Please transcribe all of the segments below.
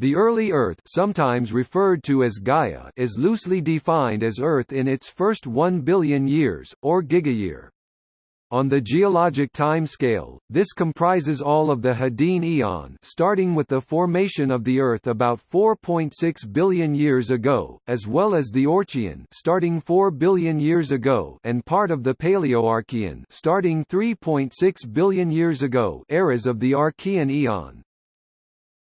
The early Earth sometimes referred to as Gaia is loosely defined as Earth in its first 1 billion years, or gigayear. On the geologic time scale, this comprises all of the Hadean Eon starting with the formation of the Earth about 4.6 billion years ago, as well as the Eoarchean starting 4 billion years ago and part of the Paleoarchean starting 3.6 billion years ago eras of the Archean Eon.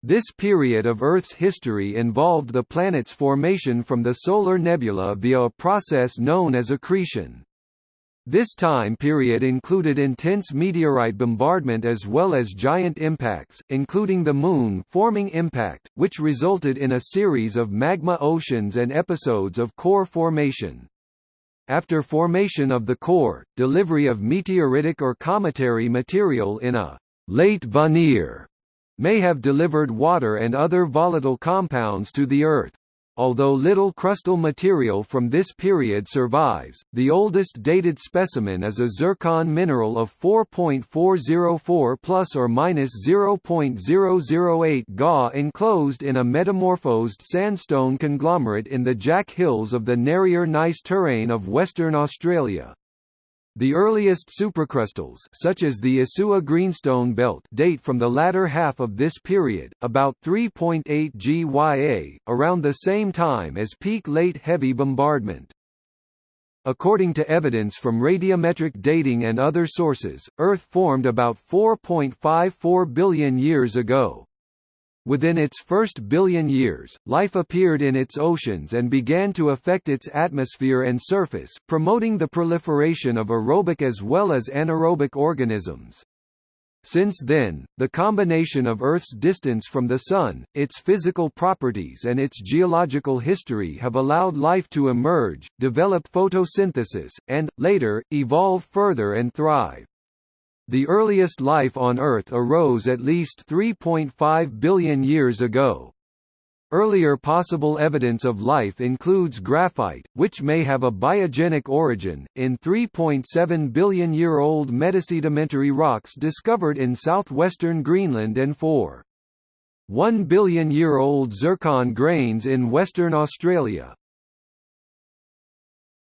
This period of Earth's history involved the planet's formation from the solar nebula via a process known as accretion. This time period included intense meteorite bombardment as well as giant impacts, including the Moon forming impact, which resulted in a series of magma oceans and episodes of core formation. After formation of the core, delivery of meteoritic or cometary material in a late veneer may have delivered water and other volatile compounds to the Earth. Although little crustal material from this period survives, the oldest dated specimen is a zircon mineral of 4.404 plus or minus 0.008 Ga enclosed in a metamorphosed sandstone conglomerate in the Jack Hills of the Narryer Gneiss terrane of Western Australia. The earliest supracrustals such as the Isua Greenstone Belt date from the latter half of this period, about 3.8 GYA, around the same time as peak late heavy bombardment. According to evidence from radiometric dating and other sources, Earth formed about 4.54 billion years ago. Within its first billion years, life appeared in its oceans and began to affect its atmosphere and surface, promoting the proliferation of aerobic as well as anaerobic organisms. Since then, the combination of Earth's distance from the Sun, its physical properties and its geological history have allowed life to emerge, develop photosynthesis, and, later, evolve further and thrive. The earliest life on Earth arose at least 3.5 billion years ago. Earlier possible evidence of life includes graphite, which may have a biogenic origin, in 3.7 billion year old metasedimentary rocks discovered in southwestern Greenland and 4. 1 billion year old zircon grains in Western Australia.